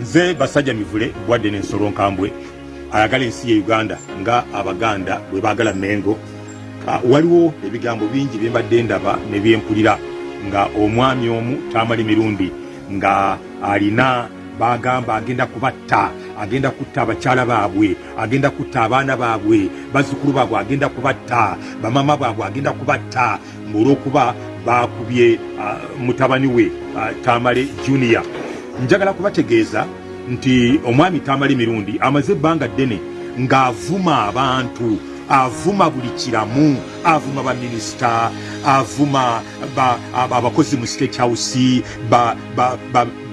nze basajja mivule gwadde nensolo nkambwe. Ayagala ensi ye uganda nga abaganda bwe baagala mengo. Ah, waliwo ebigambo bingi byembadde ndaba ne byempulira nga omwami omu tamala emirundi nga alina bagamba agenda kubatta agenda kutta abakyala baabwe agenda kutta abaana baabwe bazzukulu baabwe agenda kubatta bamama baabwe agenda kubatta. Ngaolwokuba bakubye uh, mutabani we uh, tamale junior njagala kubategeeza nti omwami tamala emirundi amaze ebbanga ddene ng'avuma abantu avuma buli kiramu avuma baminisita avuma ba- aba- abakozi mu state house ba,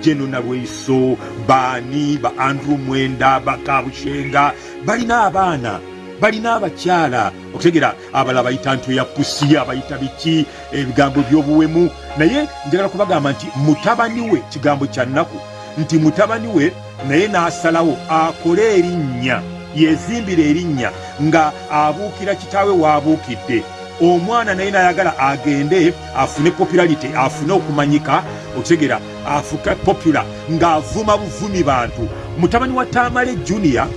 jeno nalweiso baani ba andrew mwenda bakabushenga balina abaana balina abakyala. Okutegera abalala bayita ntwe ya pusi abayita biki? Ebigambo by'obuwemu naye njagala kubagamba nti mutabani we kigambo kya nnaku nti mutabani we naye n'asalawo akole erinnya yezimbira erinnya nga abuukira kitaawe waabuukidde omwana naye nayagala agende afune popularity afune okumanyika otegera afuka popular ng'avuma buvumi bantu. Mutabani wa tamale junior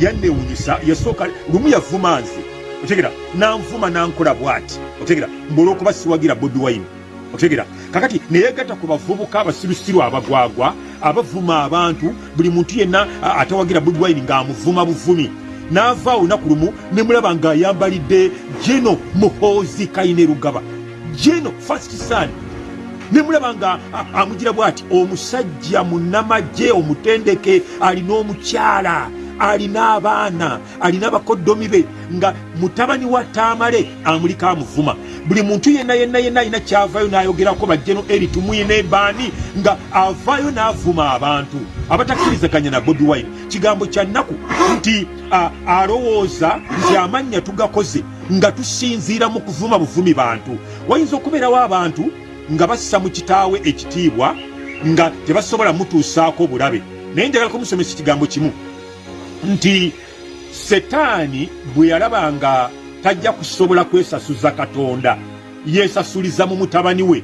yannewunyisa yasooka lumu yavuma nze. Otegera nanvuma nankola bwati. Otegera mbulwokuba siwagira bobi wine otegera kakati neyegatta ku bavubuka abasirusiru abagwagwa abavuma abantu buli muntu yenna atawagira bobi wine ng'amuvuma buvumi. N'ava olunaku lumu nemulaba ng'ayambalidde jeno muhoozi kaine rugaba jeno first son. Nemulaba nga a- amugira bw'ati omusajja munnamagye omutendeke alina omukyala alina abaana alina bakoddomi be nga mutabani wa taamale amulika amuvuma buli muntu yenna yenna yenna alina kyavayo n'ayogerako bajjeno eri tumuyine baani nga avaayo n'avuma abantu. Abatakkirizaganya na bobi wine. Kigambo kya nnaku nti alowooza nti amannya tugakoze nga tusinziira mu kuvuma buvumi bantu. Wayinza okubeerawo abantu nga bassa mu kitaawe ekitiibwa nga tebasobola mutuusaako bulabe. Naye njagala kumusomesa ekigambo kimu. Nti setaani bwe yalaba nga tajja kusobola kwesasuza katonda. Yeesasuliza mu mutabani we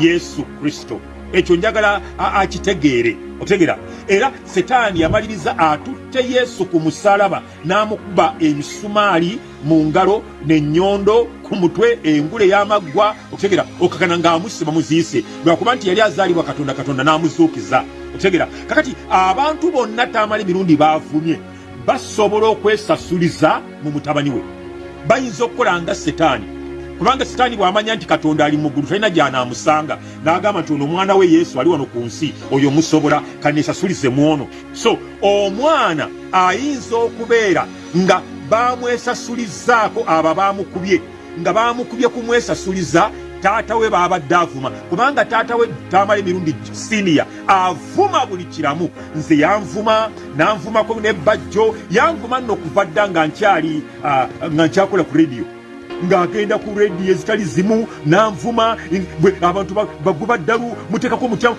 yesu kristo. Ekyo njagala akitegeere otegera era setaani yamaliriza atutte yesu ku musalaba n'amukuba emisumaali mu ngalo n'ennyondo ku mutwe engule y'amaggwa okutegera okakana ng'amusiba muziise. Lwakuba nti yali azaalibwa katonda katonda n'amuzuukiza. Okutegera kakati abantu bonna taamala emirundi baavumye basobola okwesasuliza mu mutabani we bayinza okukola nga setaani kubanga sitaani bw'amanya nti katonda ali muggulu talina gy'anaamusanga. N'agamba nti ono omwana we yesu ali wano ku nsi oyo musobola kaneesasulize mu ono. So omwana ayinza okubeera nga baamwesasulizaako abo baamukubye nga baamukubye kumwesasuliza taata we baabadde avuma kubanga taata we tamala emirundi siniya avuma buli kiramu. Nze yanvuma nanvumako nebajjo yanvuma nno okuva dda nga nkyali ah, nga nkyakola ku rediyo ng'agenda ku rediyo ezitali zimu nanvuma bwe abantu ba- baguba ddalu muteekako mutya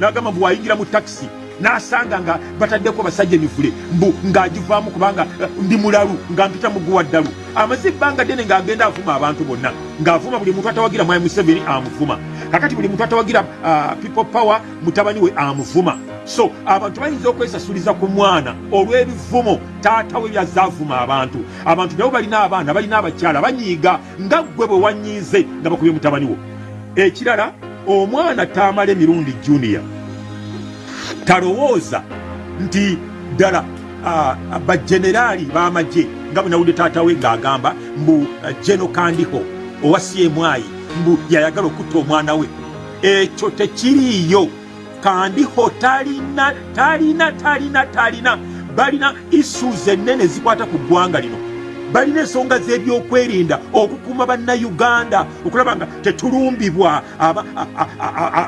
nagamba mbu wayingira mu takisi n'asanga nga bataddeko basajja emivule. Mbu ng'agivaamu kubanga eh, ndi mulalu nga mpita muguwa ddalu. Amaze ebbanga ddene ng'agenda avuma abantu bonna ng'avuma buli muntu atawagira mwai museveni amuvuma. Kakati buli muntu atawagira ah, people power mutabani we amuvuma. So abantu bayinza okwesasuliza ku mwana olw'ebivumo taata we byazaavuma abantu. Abantu nabo balina abaana balina abakyala banyiiga nga ggwe bwe wanyiize nga bakubye mutabani wo. Ekirala omwana taamala emirundi junior talowooza nti ddala bajeneraali b'amagye nga bwe nawulidde taata we ng'agamba mbu jeno kandiho owa cmyi mbu yayagala okutta omwana we. Ekyo tekiriiyo. Kandiho talina talina talina talina balina issues ennene zikwata ku ggwanga lino balina ensonga z'ebyokwerinda okukuuma bannayuganda. Okulaba nga tetulumbibwa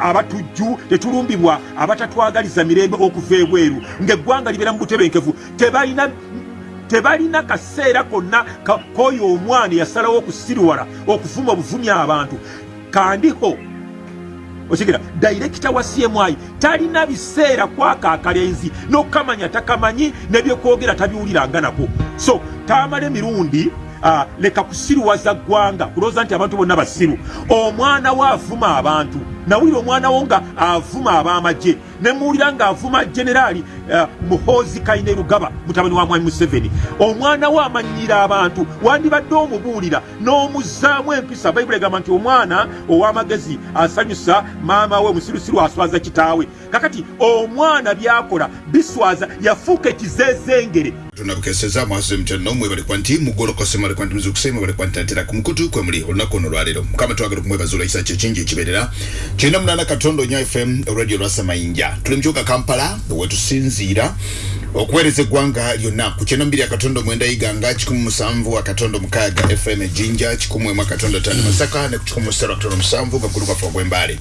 abatujju tetulumbibwa abatatwagaliza mirembe okuva ebweru. Ng'eggwanga libeera mu butebenkevu. Tebalina tebalina kaseera konna k'oyo omwana eyasalawo okusiriwala okuvuma obuvumi abantu. Kandiho okigira dayirekita wa cmi talina biseera kwaka akalenzi n'okamanya takamanyi nebyokwogera tabiwuliranga nako so tamala emirundi uh, leka kusiruwaza ggwanga kulowooza nti abantu bonna basiru omwana we avuma abantu nawulira omwana wo nga avuma ab'amagye ne muwulira ng'avuma generaali uh, muhoozi kaine rugaba mutabani wa mwami museveni. Omwana we amanyira abantu wandibadde omubuulira n'omuzzaamu empisa. Bayibuli egamba nti omwana ow'amagezi asanyusa maama we musirusiru aswaza kitaawe. Kakati omwana byakola biswaza yafuuka ekizezengere tunabukeseza mwazo mutano mwe bali kwanti mugolokose mwe bali kwanti muzukuse mwe bali kwanti natera ku mukutu kwe muli olunaku ono lwaleero mukama twagala okumwebaza ekisa kye kingi ekibeerera kyenda munana katondo nya fm radio lwasa mayinja tuli mu kibuga kampala wetusinziira okuweereza eggwanga lyonna ku kyenda mbiri akatondo mwenda iganga kikumi musanvu akatondo mukaaga fm ejinja kikumi emu akatondo tano masaka ne ku kikumi musatu akatondo musanvu nga gulu kwafe ogw'embaale.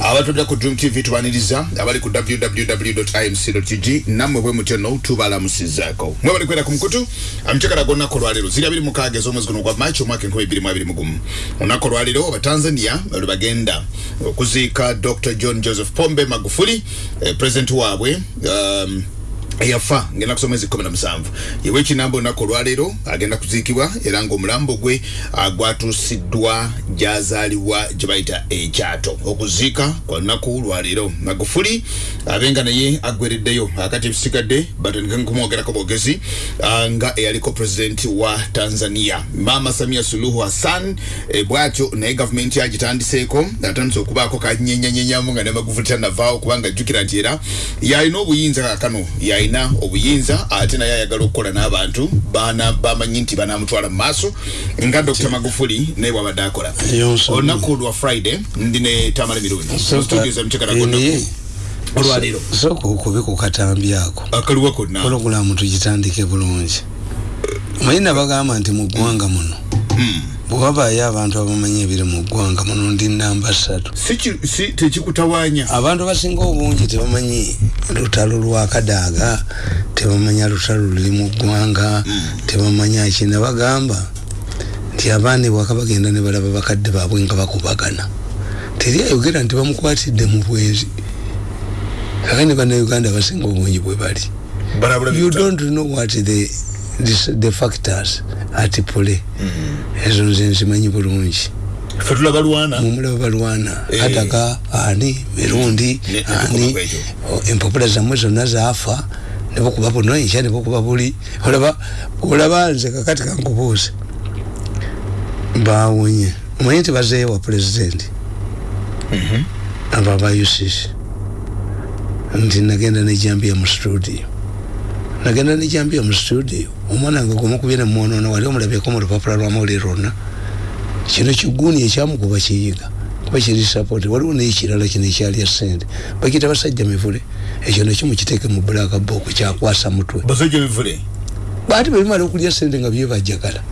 Abatudde ku dream tv tubaniriza abali ku www imc g nammwe bwe mutyo no tubalamusizaako. Mwe bali kwera ku mukutu amucekala g'olunaku olwaleero ziri abiri mukaaga ez'omwezi guno gwa maaci omwaka enkumi ebiri mu abiri mu gumu. Olunaku olwaleero abatanzania lwe bagenda okuziika dr john joseph pombe magufuli eh, president waabwe um, eyafa ngenda kusoma ezi kumi na musanvu. Yewe ekinamba olunaku olwaleero agenda kuziikibwa era ng'omulambo gwe gwatuusiddwa gyazaalibwa gye bayita ekyato. Okuziika kwa lunaku lwaleero magufuli abenga naye aggwereddeyo akati ebisigadde batandika nkumwogerako bwogezi ah, nga eyaliko pulezidenti wa tanzania. Mama samia suluhu hassan e, bwatyo naye gavumenti yagitandiseeko atandise okubaako kanyenyanyenyamu nga ne magufuli tanavaawo kubanga ajjukira nti era yalina obuyinza kakano yalina obuyinza ate naye ayagala okukola n'abantu bana bamanyi nti banamutwala mu maaso nga dr magufuli naye bwabadde akola. Olunaku lwa friday ndi ne tamale mirundi studio za mukyekalagonaku olwaleero. Soka okubi ku katambi ako akaliwo konna pologulamu tugitandike bulungi. Mayina bagamba nti mu ggwanga muno bwewabaayo abantu abamanyi ebiri mu ggwanga muno ndi namba ssatu. Si ki- si tekikutawaanya? Abantu abasinga obungi tebamanyi lutalo lwa kadaaga tebamanya lutalo luli mu ggwanga tebamanya kina bagamba nti abaana bwaka bagenda ne balaba bakadde baabwe nga bakubagana. Teri ayogera nti bamukwatidde mu bwezi. Kakani bannayuganda basinga obungi bwe bali. You don't know what the, the, factors at play ezo nze nzimanyi bulungi. Ffe tulaba lwana. Mumulaba balwana Eh. kataga ani mirundi ani empapula zammwe zonna zaafa nebokuba buno enkya nebokuba buli. Olaba olaba nze kakati kankubuuze. Bawonye omanyi nti bazeewa pulezidenti aba ba ucc nti nagenda nejambiya mu studio nagenda nejambiya mu studio omwana nga gwemukubye nemwonoona wali omulabyeko mu lupapula lwa mawulire lwonna kino kiguuni ekyamukuba kiyiga kuba kiri sapoti waliwo naye kirala kino ekyalya sente bakita basajja mivule ekyo nakyo mukiteeke mu black book kyakwasa mutwe. Basajja bivule baati bebimala okulya sente nga byebajagala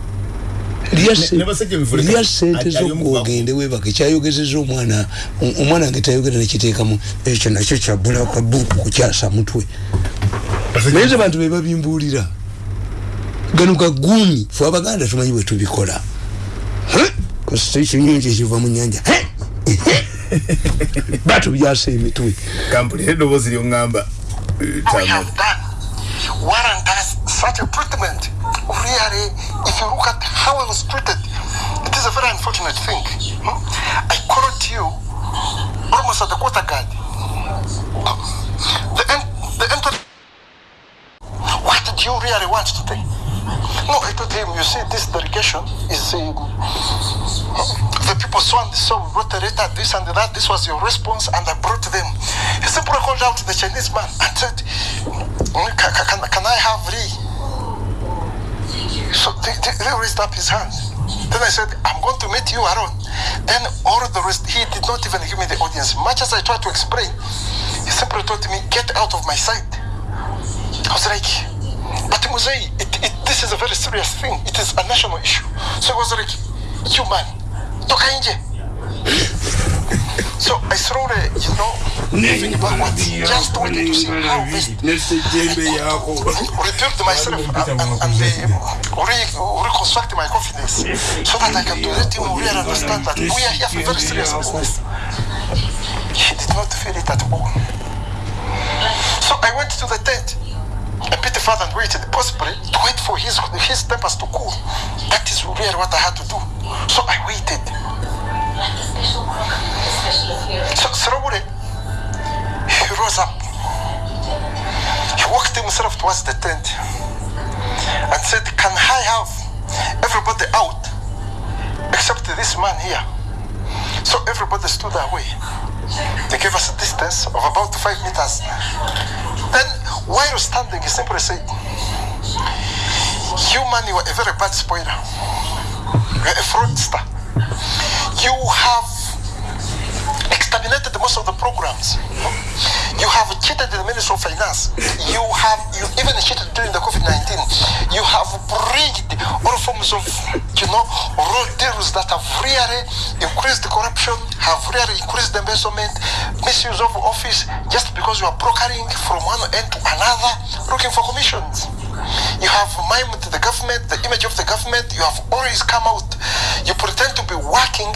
lya sente zokugende webake kyayogezeza omwana omwana wange tayogera nekiteekamu ekyo nakyo kya black book kukyasa mutwe naye ze bantu bebabimbuulira gano gaguumi fe abaganda tumanyi bwe tubikola. Kasita ekinyonyi ekiva mu nyanja batubyasa emitwe. Kampulira eddoboozi lyoŋŋamba eh, warrant us such a treatment. Really, if you look at how I was treated, it is a very unfortunate thing. Hmm? I called you almost at the quarter guard. What you really want today? No, I told him, you see, this delegation is um, the people so and so wrote a letter, this and that, this was your response, and I brought them. He simply called out to the Chinese man and said, "Mm, can, can, can I have Lee? So they, they, raised up his hand. Then I said, I'm going to meet you alone. Then all the rest, he did not even give me the audience. Much as I tried to explain, he simply told me, get out of my sight. I was like, but Musei, it, it, this is a very serious thing. It is a national issue. So I was like, you man, toka nje. So I slowly, you know, moving backwards, just wanted to see how best rebuild myself and, and, and uh, re, reconstruct my confidence so that I can let him really understand that we are here for very serious business. He did not feel it at all. So I went to the tent bit further and waited, possibly to wait for his his tempers to cool. That is really what I had to do. So I waited. So slowly, he rose up. He walked himself towards the tent and said, Can I have everybody out except this man here? So everybody stood away. They gave us a distance of about five meters. Then, while standing, he simply said, You man, you are a very bad spoiler. You are a fraudster. You have exterminated most of the programs. You have cheated the Ministry of Finance. You have you even cheated during the COVID-19. You have breached all forms of you know raw deals that have really increased the corruption, have really increased the embezzlement, misuse of office, just because you are brokering from one end to another, looking for commissions. You have mimed the government, the image of the government. You have always come out. You pretend to be working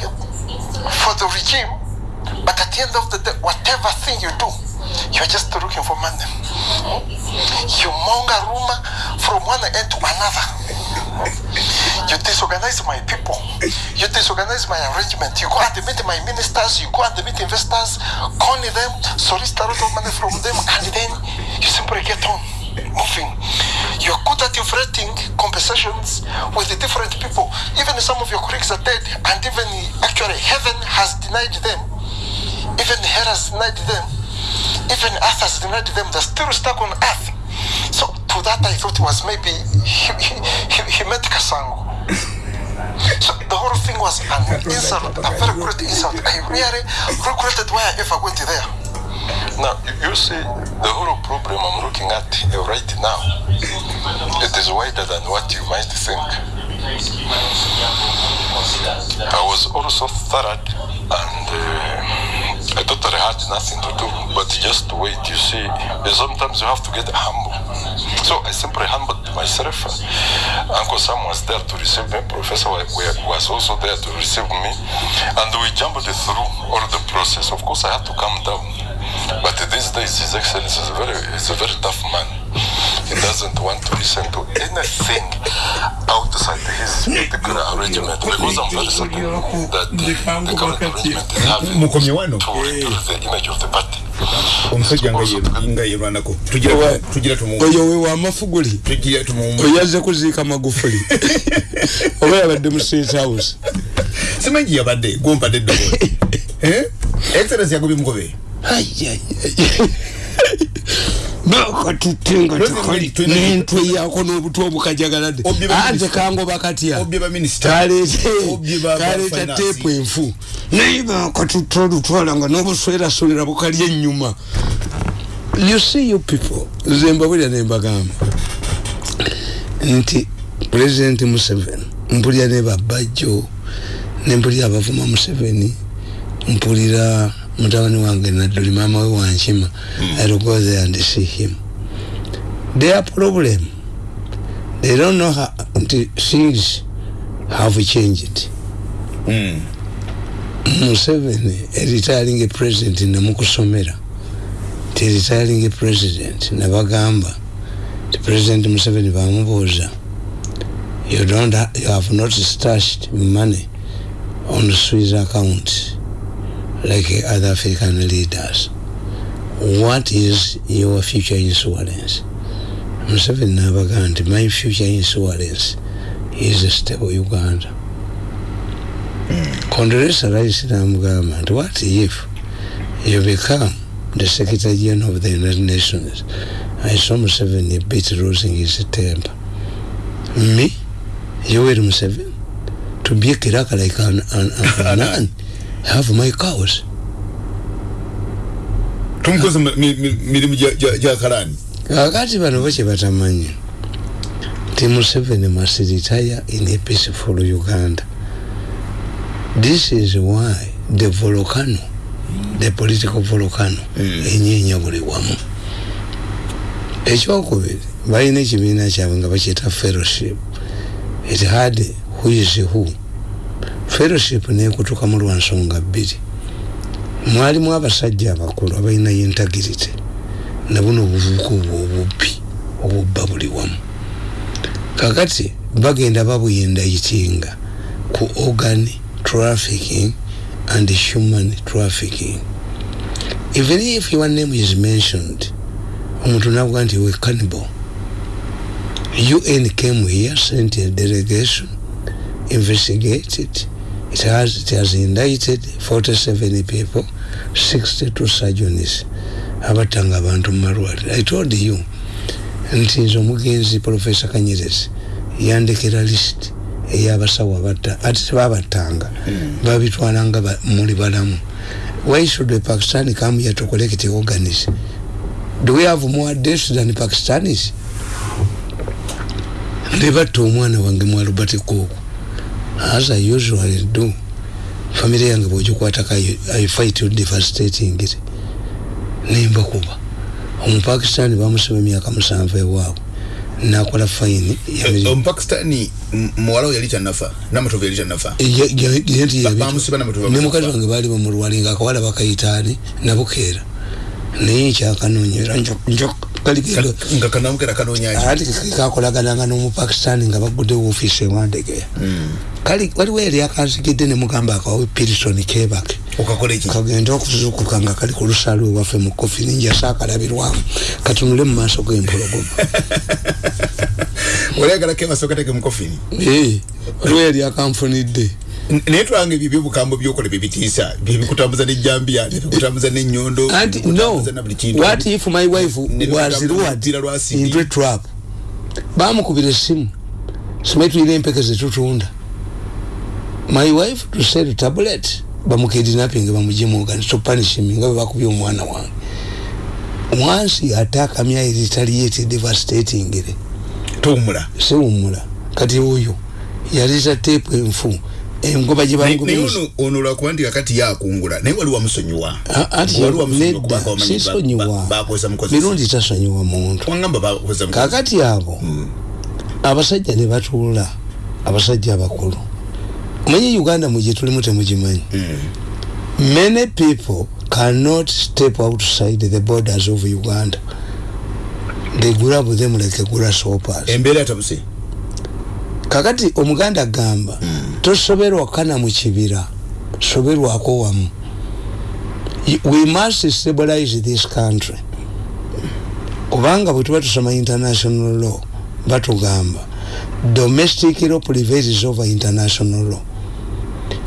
for the regime, but at the end of the day, whatever thing you do, you're just looking for money. You monger rumor from one end to another. You disorganize my people. You disorganize my arrangement. You go and meet my ministers. You go and meet investors, con them, solicit a lot of money from them, and then you simply get on moving. You're good at inflating conversations with the different people. Even some of your colleagues are dead, and even actually heaven has denied them. Even has denied them. Even has denied them. They're still stuck on earth. So to that I thought it was maybe he, he, he, he met Kasango. So the whole thing was an insult, a very great insult. I really regretted why I ever went there. Now, you see, the whole problem I'm looking at right now, it is wider than what you might think. I was also thorough and uh, I totally had nothing to do but just wait. You see, sometimes you have to get humble. So I simply humbled myself. Uh, Uncle Sam was there to receive me. Professor wa- wa- was also there to receive me. And we jumped through all the process. Of course, I had to calm down. But these days, His Excellency is a very, is a very tough man. He doesn't want to listen to anything outside his particular arrangement. because I'm very certain that the current arrangement. is having to rebuild the image of the party. omusajja nga ye- nga yerwanako tugira Owa- tugira tumu oyo we wamafuguli tugira tumu oyaze kuziika magufuli. Oba yabadde mu state house. Simanyi yabadde gompadde eddoboozi Eh? excellence yagobye mugobe bakatutte nga tekali Twina- n'entwe yaako n'obutwe obukajagalade Obye ba ante minisita. kangoba katya obye baminisita kaleete Obye ba- ba kaleeta finance. teepu enfu. Naye bakatutte olutwala nga n'obuswerasolera bukalya ennyuma. You see you people nze mbabulira ne mbagamba. Nti president museveni mpulira ne babajjo ne mpulira abavuma museveni mpulira mutabani wange nadduli maama we wankima i'll go there and see him their problem they don't know how nti things have changed. Museveni eritiring president nemukusomera ti retiring president nebagamba ti president museveni bamubuuza you don't you have not stashed money on the swiss account like other african leaders what is your future insurance? Museveni nabagamba nti my future insurance is a stable uganda. Condoleezza Rice namugamba nti what if you become the secretary general of the united nations? I saw museveni a bit losing his temper. Me? Yoweri museveni? To be a kiraka like an, an, an, an man have my cows. Tumukoze mi- mi- mi- mirimu gya- gya gya kalani kakati bano bo kye batamanyi nti museveni must retire in a peaceful uganda. This is why the volcano the political volcano enyeenya buli wamu. Ekyokubiri balina ekibiina kyabwe nga bakyeta fellowship. It had who is who fellowship nekutuka mu lwansonga bbiri. Mwalimu abasajja abakulu abalina integrity nabuno obuvubuka obwo obubbi obubba buli wamu. Kakati bagenda babuyinda yitinga ku organ trafficking and human trafficking. Even if your name is mentioned omuntu navuga nti we cannibal. Un came here sent a delegation investigated it has, it has indicted 47 people 62 surgeons abatanga abantu mumalwaliro i told you nti nze omugenzi professor kanyerezi yandekera list eyabasawo abatta ati tebabattanga. Babitwalanga ba- muli balamu. Why should a pakistani come here to collect organs do we have more deaths than pakistanis? Nebatta omwana wange mu albert cook as i usually do famire yange bwogikwatako I- fight you devastating it. Nembakuba omupakistani bamusiba emyaka musanvu ewaabwe. Nakola fayini omupakistani m- muwala we yali kyanafa namatovu yali kyanafa Ba- bamusiba n'amatovu ne mukazi bamusiba. wange baali bamulwali nga akawala bakayitaani nabukeera naye kyakanoonyera kaligendo nga kanamukera kanonyaki ati kakolagananga n'omupakistani nga bagudde woofiisi ewandegeya kali waliwo eri akanzigidde ne mugamba akawawe pirisoni kebake okakola eki kagenda okuzukuka nga kali ku lusaalu ewaffe mu kofi ninjasa akalabirwamu katunule mu maaso g'empologoma. Olayagala kebasa okateke mukofini Eh, waliwo eri akanfunidde naye twanga ebyo ebyobukambo byokola byebitiisa byebikutambuza nejambiya nebikutambuza nenyondo anti no. what if my wife was lured into a trap? Bamukubira essimu. Simanyi tulina empeke zetutunda my wife to sell tablet. Bamukidnapping bamujimuga to punish him nga bwe bakubye omwana wange. Once you attack a mere retaliate devastating it. Tuwumula. Siwumula. Kati oyo yaliza tepu enfu engoba gye naye naye bangubiriza ono ono lwakuba nti kakati yakungula naye wali wamusonyiwa A- ati wali wamusonyiwa nedda kubanga wamanyi ba- sisonyiwa ba- bakozesa mukozesa mirundi tasonyiwa muntu wangamba bakozesa mukozesa kakati abo abasajja ne batuula abasajja abakulu omanyi uganda mugye tulimu temugimanyi many people cannot step outside the borders of uganda. They grab them like grasshoppers. Embeera yatabuse kakati omuganda agamba tosoberwa kana mu kibira soberwako wamu. Y- we must stabilize this country. Kubanga bwe tuba tusoma international law batugamba domestic law prevails over international law.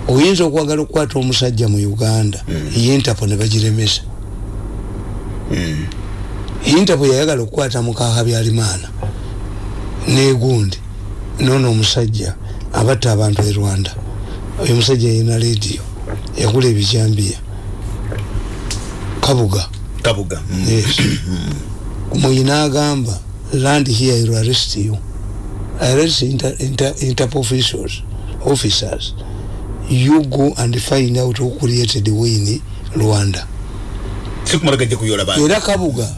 Oyinza okwagala okukwata omusajja mu uganda interpol ne bagiremesa. Interpol yayagala okukwata mukaha byalimaana negundi nono omusajja abatta abantu e rwanda. Oyo omusajja yina lediyo yagula ebijambiya kabuga. Kabuga Mm. yes. Muyina agamba land here will arrest you. Arrest inter, inter, interpol officials officers. You go and find out who created win rwanda. Era kabuga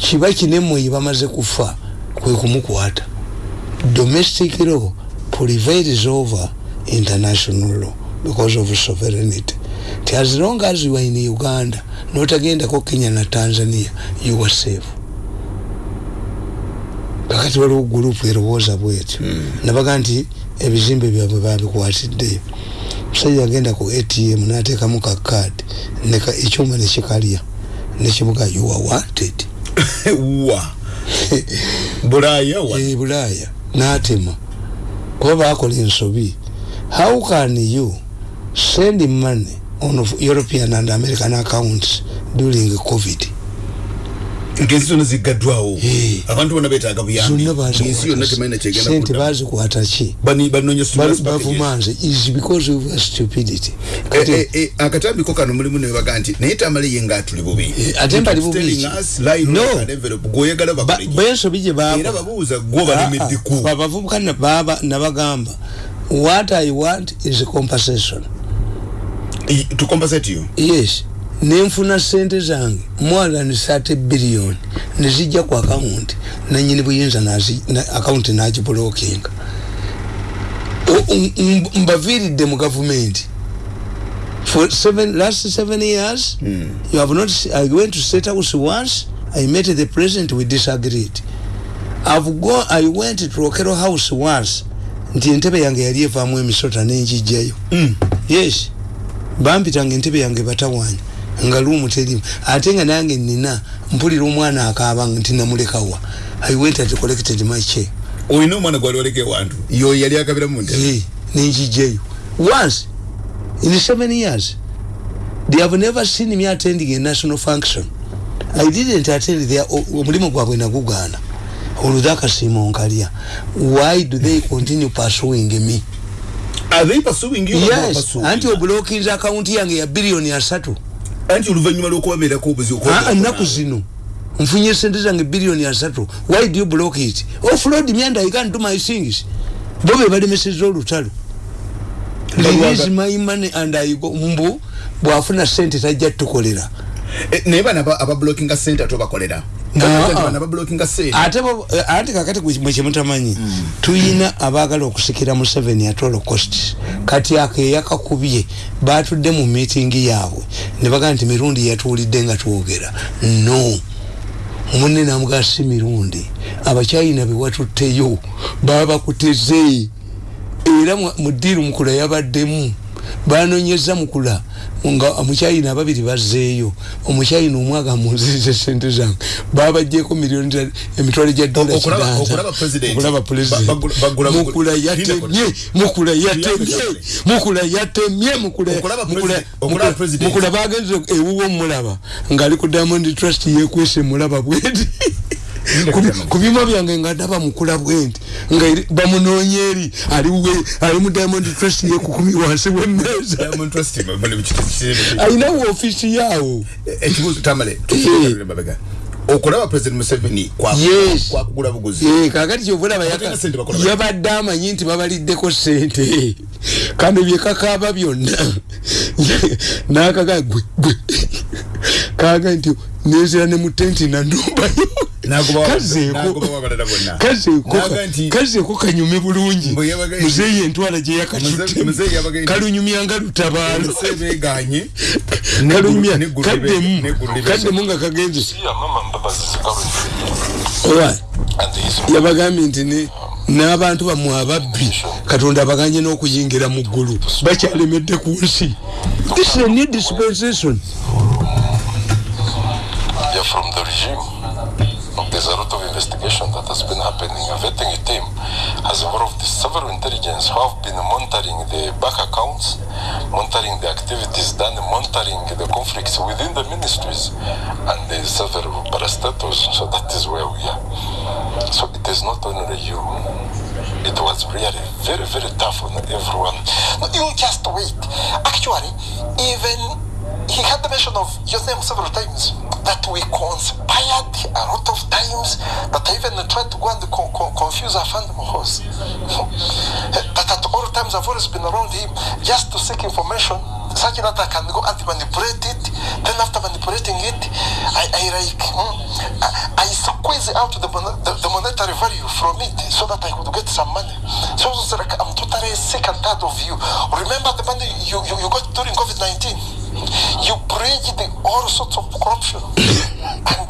kiba kinemweyi bamaze kufa kwe kumukwata domestic law prevails over international law because of sovereignty. Ti as long as you are in uganda notagendako kenya na tanzania you are safe. Kakati waliwo gurupu erowooza bwetyo. Nabaga nti ebizimbe byabwe babikwatiddeyo musajja agenda ku atm nateekamu ka kaadi neka ekyuma nekikalya nekibuga you are wanted. Wa? Bulaya wa? E bulaaya n'atema kuba bakola ensobi how can you send money on european and american accounts during covid ngensi zonna ziggaddwawo Eh. abantu bonna betaaga buyambi. Yonna temalina sente kyegenda bazikwata ki bavumanze is because of stupidity. Kati akatambiko kano mulimu nebaga nti naye tamale ye nga atuli bubi ate mbali bubi bwensobi gye babuuza gwo balemeddeku Ah, ah, abavubuka nabagamba what i want is compensation. Tukompasate you? Yes nenfuna sente zange more than 30 billion nezijja ku akawunti nanyini buyinza nazi- na- akawunti nagibulokinga mbaviiridde mu gavumenti for seven, last seven years mm. you have not i went to state house once i met the president we disagreed. I've gone i went to rokero house once nti entebe yange yali evaamu emisota nenjijjayo mm. yes. Bampitanga entebe yange batawanya nga luumu terimu ate nga nange nina mpulira omwana akaaba nti namulekawa i went and collected my check olina omwana gwali waleka ewantu? Yo yali akabira mu ntebe? Hey, nenjijeyo once in seven years they have never seen me attending a national function. I didn't attend their omulimu gwabwe nagugaana olwo akasiima onkalya why do they continue pursuing me? Are they pursuing you yes. anti obulokinza akawunti yange ya biliyoni asatu anti oluvanyuma lwokubabeerako obuzi ennaku zino nfunye sente zange biliyoni asatu. Why do you block it? Offload me and i can't do my things. Bo be balemeseza olutalo. Release my money and i go mbu bwafuna sente tajja tukolera. Naye bana abablockinga sente ate obakolera ate ate kakati mwekimutamanyi tuyina abagala okusikira mu seven at all costs kati akeyakakubye batudde mu meetingi yaabwe. Ne bagaa nti mirundi yatuwulidde nga twogera. No. Munne namugaa si mirundi. Abakyayina bewatutteyo babakuteze era mudiiru mukula yabaddemu banonyeza mukula nga omukyayina ababiri bazzeeyo omukyayina omwaga munzize sente zange babajjeko miliyoni emitwalo gya dola okulaba presidentmukula yatemye mukula yatemye mukula yatemye mukula bagenze ewuwo mulaba ngaali ku diamond trust yekwese mulaba kubima byange nga ndaba mukula bwenti nga bamunoonya eri ali mu diamond trust yekukumi wansi wemmeeza. Alinawo ofisi yaawo. Okulaba president museveni kwakugula buguzi. Kakati kyovulaba yabadde amanyi nti babaliddeko sente kano byekakaaba byonna. Nakaga gwe gwe kaga nti nezera ne mutenti nandumbayo kazeeko kanyume bulungi. Muzeeyi entwala gye yakatutte kalunyumyanga lutabaalo. Kaddemu. kaddemu nga kagenze. Yabagambye nti n'abantu bammwe ababbi katonda abaganye n'okuyingira mu ggulu bakyalemedde ku nsi. This is a new dispensation. From the regime. There's a lot of investigation that has been happening. A vetting team has involved several intelligence who have been monitoring the bank accounts, monitoring the activities done, monitoring the conflicts within the ministries and the several parastatals. So that is where we are. So it is not only you. It was really very, very tough on everyone. No, you just wait. Actually, even he had the mention of your name several times that we conspired a lot of times that I even tried to go and co co confuse our fund host. that at all times I've always been around him just to seek information such that I can go and manipulate it. Then after manipulating it, I, I like hmm, I, I squeeze out the, the, the monetary value from it so that I could get some money. So like I'm totally sick and tired of you. Remember the money you, you, you got during COVID-19? You bridge the all sorts of corruption. And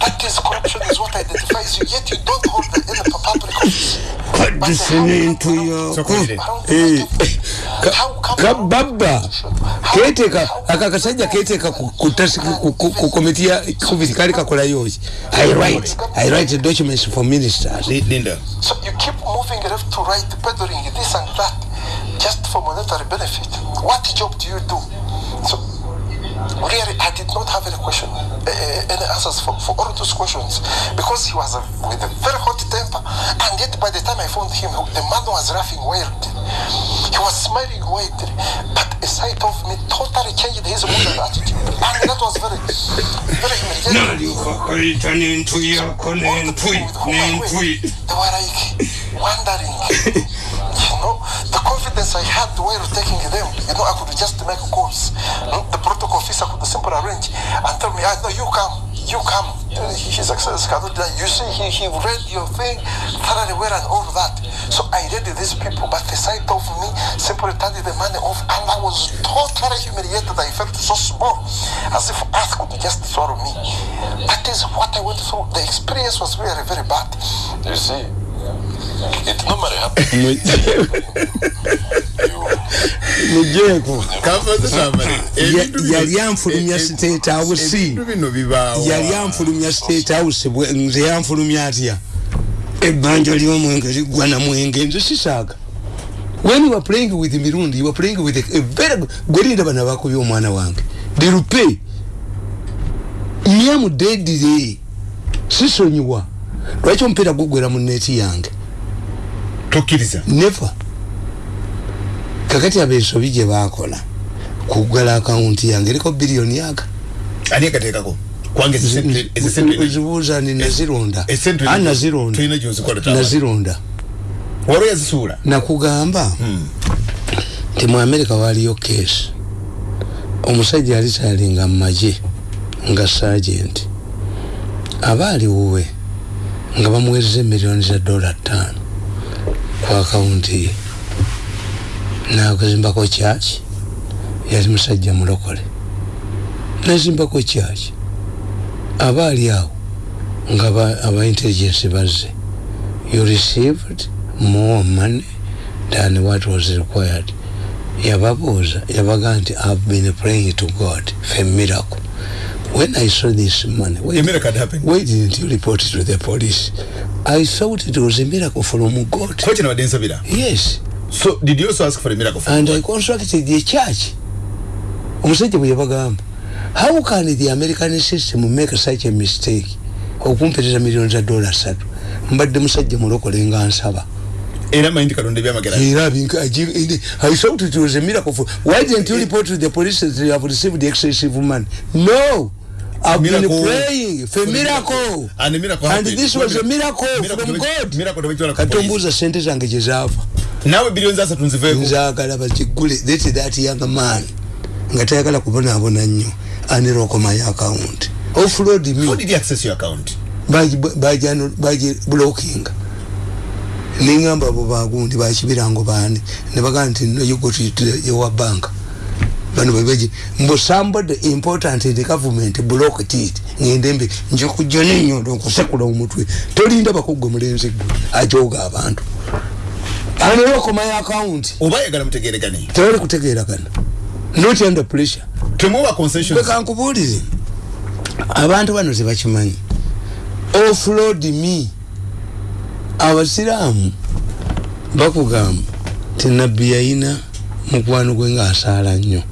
that is corruption is what identifies you yet you don't hold the in the public office? listening to your kababa keteka akakasajja keteka kutasi ku komiti ya covid kali kakola yoki i write i write documents for ministers. Linda. So you keep moving left to right peddling this and that just for monetary benefit. What job do you do so really I did not have any question, uh, any answers for, for all those questions. Because he was a, with a very hot temper and yet by the time I found him the man was laughing wildly. He was smiling wildly. But a sight of me totally changed his mood and attitude. And that was very very humiliating. They were like wondering you know the confidence I had while taking them you know I could just make calls the protocol officer could simply arrange and tell me, ah, no, you come, you come. His Excellency cannot. You see, he, he read your thing thoroughly well and all that. So I read these people, but the sight of me simply turned the money off, and I was totally humiliated. I felt so small, as if earth could just swallow me. That is what I went through. The experience was very, very bad. You see, Normally happens. mujeeko Kambaze tamale. Ebintu bino- yali anfulumya e- state house yali anfulumya state house nze yanfulumya atya? Ebbanja ly'omwenge liggwa na mwenge nze sisaaga. When you are playing with mirundi you are playing with a, a very good gwelinda bana bakubya omwana wange. Dirupe nyamudedire sisonyiwa. Lwaki omupiira gugwera mu neeti yange Tokkiriza. never kakati abensobi gye bakola kuggala akawunti yange eriko biliyoni yaga Ani akateekako? Zibuuza ni nazironda nazironda Waliwo yazisuula. nakugamba nti mu amerika waliyo keesi omusajja yali kyalinga mu magye nga sagenti aba ali wuwe nga bamuwezeza emiliyoni za dola ttaano ku akawunti ye nakuzimbako kyaki yali musajja mulokole. Nazimbako kyaki aba ali awo nga ba- aba intelligence bazze. You received more money than what was required. Yababuuza yabaga nti i've been praying to god for a miracle. When i saw this money happened. why didn't you report it to the police i thought it was a miracle from god. Ko kino badde nsabira. yes. So did you also ask for a miracle from and God? i constructed the church. Omusajja bwe yabagamba how can the american system make such a mistake? Za dola satu. Mbadde musajja mulokole nga nsaba. Era mayindi Katonda ebyamagera. era binka aji- I thought it was a miracle for why didn't you report to the police that you have received excessive money? No I've Miracle. been praying for a miracle. And a miracle and happened. this was a miracle Miracle from God. miracle katombuuza sente zange gye zaava Naawe biliyoni asatu nziveeko. nzaagala bakigule that that young man. Nga tayagala kubonaabona nnyo. Aniroko my account. Offload How me did you access your account? bagiblocking ningamba abo bagundi bakibirango bani nebagaa nti no you go to your bank bano bebeji mbo somebody important in the government blocked it ngende mbi nje kujja nenyondo okusekula omutwe. Tolinda bakugwe mulenzi gwe ajoga abantu. Aniroko my account Oba yagala mutegeeregane. tewali kutegeeragana. Not under pressure. Temuwa concessions. bekankubuulire abantu bano tebakimanyi offload me. Abasiraamu bakugamba ti nabbi yayina mukwano gwe ngaasaala nnyo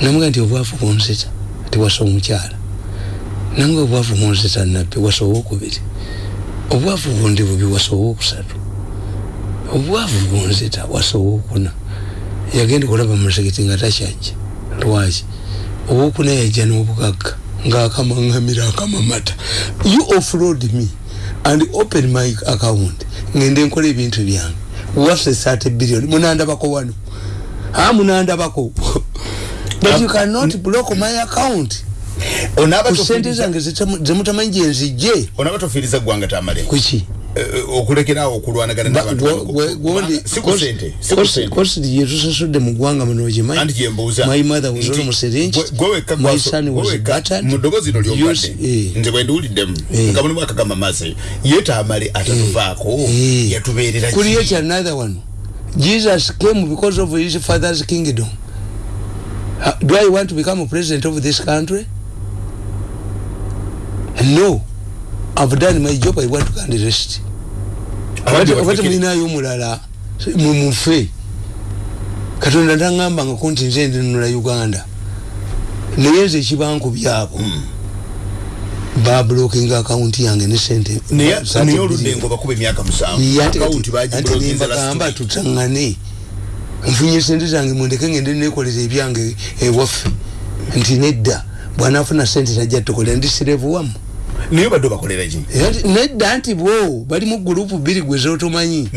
namuga nti obwavu bunzita tiwasa omukyala. Namuga obwavu bunzita nabbi wasa owokubiri obwavu bundi bubi wasa owokusatu obwavu bunzita wasa owokuna yagenda kulaba musekiti nga takyajja. Lwaki? Owokuna yajja n'obugagga ng'akamaŋŋamira akamamata. You offload me and open my account. Ngende nkola ebintu byange. Waffe thirty billion. Munandabako wano? A munandabako but you cannot block my account Onaaba ku sente tofiiriza- zange zitamu- zemutamanyi gyenzijje onaaba tofiiriza ggwanga tamale. kuki Eh, eh, okulekeraawo okulwanagana n'abantu bano. Kubanga si ku sente, si ku sente. kositi gyetusasudde mu ggwanga muno Anti ogimanyi gyembuuza. my mother was almost syringe gwe- gwe wekka my son was battered lino Use- lyobadde eh. nze bwe ndiwuliddemu Eh. nga mulimu akagamba maase ye taamale atatuvaako Eh. yatubeerera ki? create another one jesus came because of his father's kingdom Uh, do i want to become a president of this country? No. I've done my job i want to and rest batekere- mulinayo omulala mumufe katonda taŋŋambanga ku nti nze ndinunula uganda. Naye nze ekibankubyabo babulokinga akawunti yange ne sente naye oludde ngo bakuba emyaka musanvu Yate kati- akawunti anti bagibulokinze nembagamba last week. Nfunye sente zange mundeke ngende nekolera ebyange ewaffe. Nti nedda bwanaafuna sente tajja tukolera ndi sirevu wamu. Naye badde obakolera ki? Nedda nti bo bali mu gurupu bbiri gwe zotomanyi.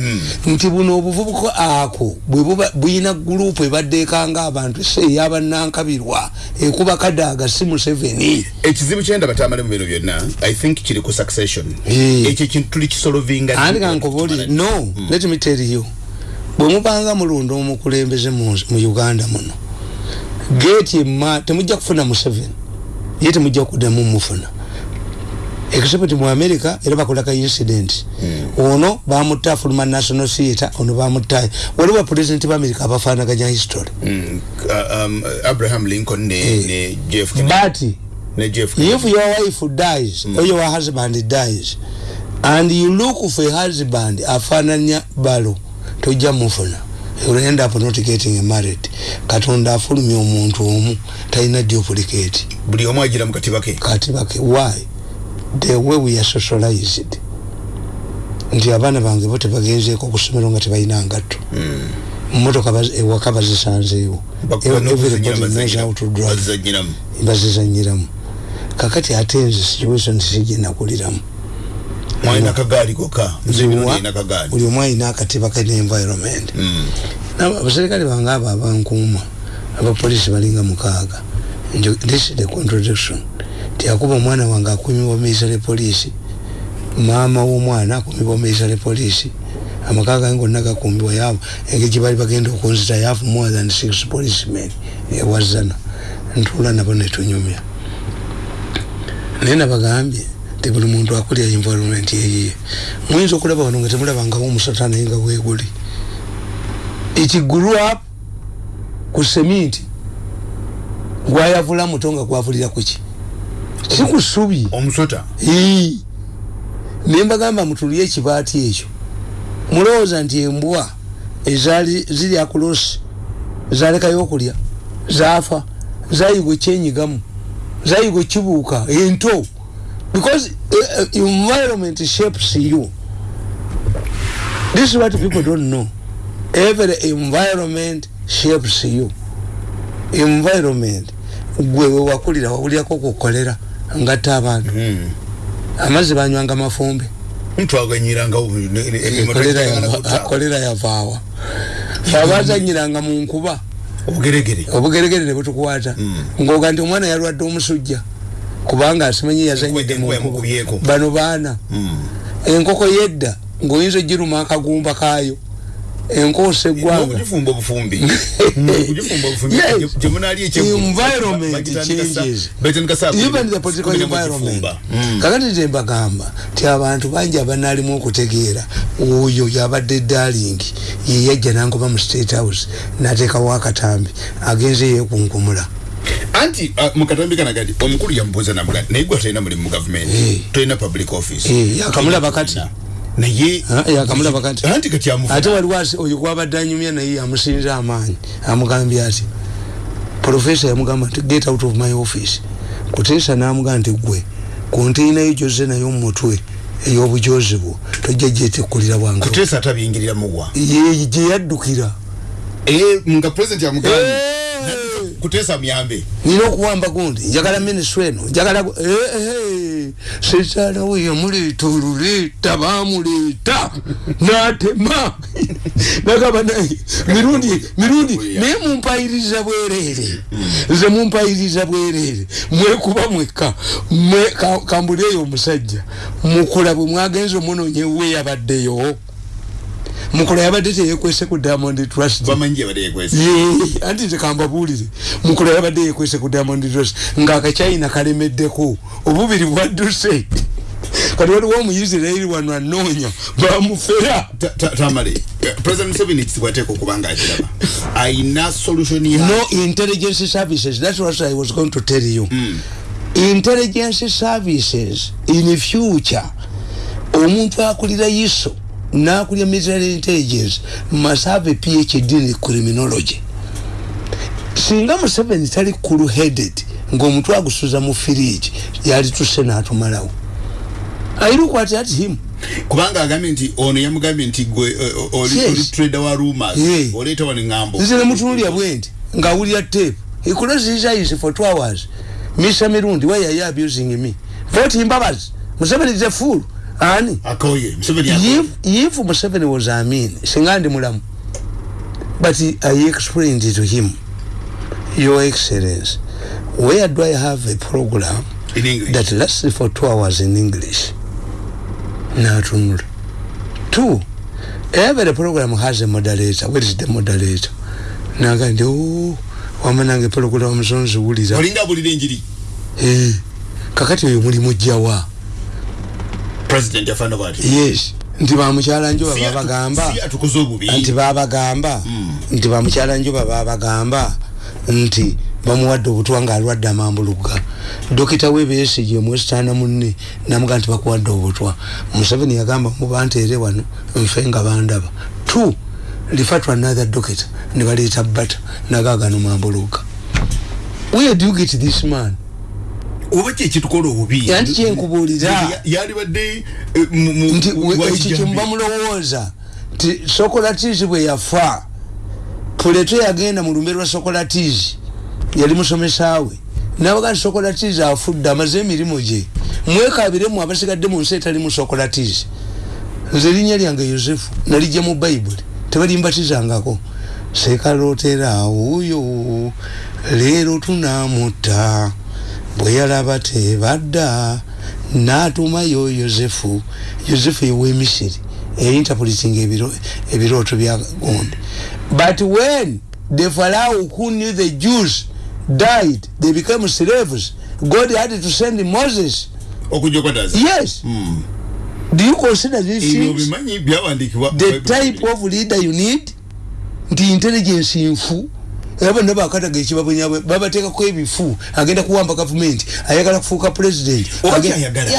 Nti buno obuvubuka ako bwe buyina gurupu ebadde ekanga abantu se eyabanankabirwa ekuba kadaaga si museveni. Ekizibu kyenda batamale mu bino byonna i think kiri ku succession. Ekyo ekintu tuli kisolovinga andi kankubuli no let me tell you bwe mubanga mulunda omukulembeze mu uganda muno geeti emma temujja kufuna museveni ye temujja kuddamu mufuna. Except mu america era bakolaka incident. Ono bamutta afuluma national theatre ono bamutta waliwo president ba america abafanaganya history. Mm, uh, um, abraham lincoln ne, ne jeff Kennedy. but jeff Kennedy. if your wife dies or your husband dies and you look for a husband afananya balo tojja mufuna. End up not getting married katonda afulumya omuntu omu talina duplicate. Buli omu agira mu katiba ke? Katibake why? The way we are socialized. Nti abaana bange bo tebagenzeeko ku ssomero nga tebalina ngatto. Motoka baz- ewaka bazisanzeewo. Bazizanyiramu kakati ate nze situation sigenakuliramu mwalina kagaali kokka. Nzina kagaali buli omu alina akatiba ke environment. Mm. Nabo abaserikale bange abo abankuuma abapoliisi balinga mukaaga. Njo- this is the contradiction. Tiyakuba omwana wange akumibwa miisale poliisi maama w'omwana akumibwa miisale poliisi amaka gange gonna gakumbibwa yaabo engeri gye bali bagenda okunzita yafu more than six policemen ewazana ntuula nabo netunyumya naye nabagambye ti buli muntu akulya environment yeyiye muyinza okulaba wano nga temulabangawo omusota naye nga weeguli it grew up ku seminti gwayavula muto nga gwavulira kuki si ku ssubi? Omusota naye mbagamba mutulye ekibaati ekyo mulowooza nti embwa ezaali ziri akulosi zalekayo okulya zaafa zayiga ekyenyigamu zayiga ekibuuka ento because uh, environment shapes you. This is what people don't know. Every environment shapes you. Environment. Gwe wewakulira wawulyako kukolera ngatta abantu. Mm. amazzi banywanga mafumbe. Ntwaganyiranga kolera yava- kolera yavaawa abazanyiranga mu nkuba. Obugeregere. Obugeregere ne butukwata. Ngoga nti omwana yalwadde omusujja kubanga asimanyi yazanyidde mu Enkuba nkuba yamukubyeko. bano baana enkoko yedda ng'oyinza ogiruma akagumba kaayo. Enkoosa eggwanga okugifumba obufumbi. Mm. kakati nze mbagamba ti abantu bangi abanaalimu okutegeera oyo yabadde dalingi yeyajja nangoba mu state house nateekawo akatambi agenze yekunkumula anti uh, mukatambi kanagati omukulu yamubuuza namuga naye gwe talina mulimu mu gavumenti Eh. tolina public office Eh, yakamulaba kati. naye Ah, yakamulaba kati. anti kati amufuna. ate waliwo asi- oyo gwabadde anyumya naye yamusinza amaanyi amugambye ati profesa yamugamba nti get out of my office kuteesa namugamba nti gwe konteinayo gyoze nayo mumutwe ey'obujozi bwo tojja gyetekulira bwange kuteesa atabiyingirira mugwa Ye- gye yaddukira Eh, nga president yamugambye Eh! Kuteesa muyambe nina okuwamba gundi njagala minisitule eno njagala gu- eh, eh, sekyala we yamuleeta oluleeta bamuleeta n'atema nagamba naye mirundi mirundi naye mumpayiriza bwereere. Nze mumpayiriza bwereere. Mwekuba mwekka. Mwe- ka- kambuleeyo omusajja. Mukula bwe mwagenza omunoonya ewe yabaddeyo mukula yabadde teyekwese ku diamond trust. Anti nze kambabulire mukula yabadde yekwese ku diamond trust. Ngaakacyayina kalemeddeko. Obubiri bwadduse. Kati waliwo omuyisirairi wano anoonya bamufera Ta- ta- tamale. President museveni ekisibwa ateeka okuba nga akiraba. Ayina solution ya no intelligence services. That's what i was going to tell you. Intelligence services in future omuntu akulira iso nakulira military intelligence must have a phd in criminology. Singa museveni tali cool headed ngaomutwe agusuza mu firiji yali tuse natumalawo i look at at him kubanga agambye nti ono yamugambye nti gwe eh, oli trader wa rumors. Oleeta wano ŋŋambo nze nemutunulya bwendi ngaawulira tape. He closed his eyes for two hours. Mr mirundi why are you abusing me? Vote mbabazi museveni is a fool ani? Akoye museveni akoye. If, if museveni was amin singa ndi mulamu but i explained to him. Your excellence where do i have a program in english. that lasts for two hours in english? Natunula. Two. Every program has a moderator. Where is the moderator? Naga ndi "Oh, wamanange program omusonzi wulira olinga abulira enjiri Eh, kakati oyo mulimu jjawa president yafana bwati? Yes. Nti bamukyala njuba Si atu- babagamba si atukoze obubi. Nti babagamba nti bamukyala njuba babagamba nti bamuwadde obutwa ng'alwadde amambuluga. Dokita webesigye mwesitaana munne namuga nti bakuwadde obutwa museveni yagamba muba nteere wano nfe nga bandaba. T lifa to another dokita ne baleeta bata nagagano mambuluga where do you get this man oba kyekitukola obubi? Yanti kyenkubuulira. Ya- yalibadde eh, nti ekyo kyemuba mulowooza. Nti sokolatiisi bwe yafa puleto yagenda mu lumbe lwa sokolatiisi yali musomesaawe. Nabaga nti sokolatiisi afudde amaze emirimu gye mwekabiremu abasigadde mu nsi etali mu sokolatiisi nze erinnya lyange yosefu nalijja mu bayibuli tebalimbatizangako. Sekalotera wuyo leero tunamutta bwe yalaba tebadda n'atumayo yosefu yosefu ewemisiri einterpreting ebiro- ebirooto bya gonde but when the pharaoh who knew the jews died they became slaves god had to send moses. Okujja okwataza yes do you consider these things? the type of leader you need nti intelligence nfu era bonna bakataga ekibabonyabwe babateekako ebifu agenda kuwamba gavumenti ayagala kufuuka president.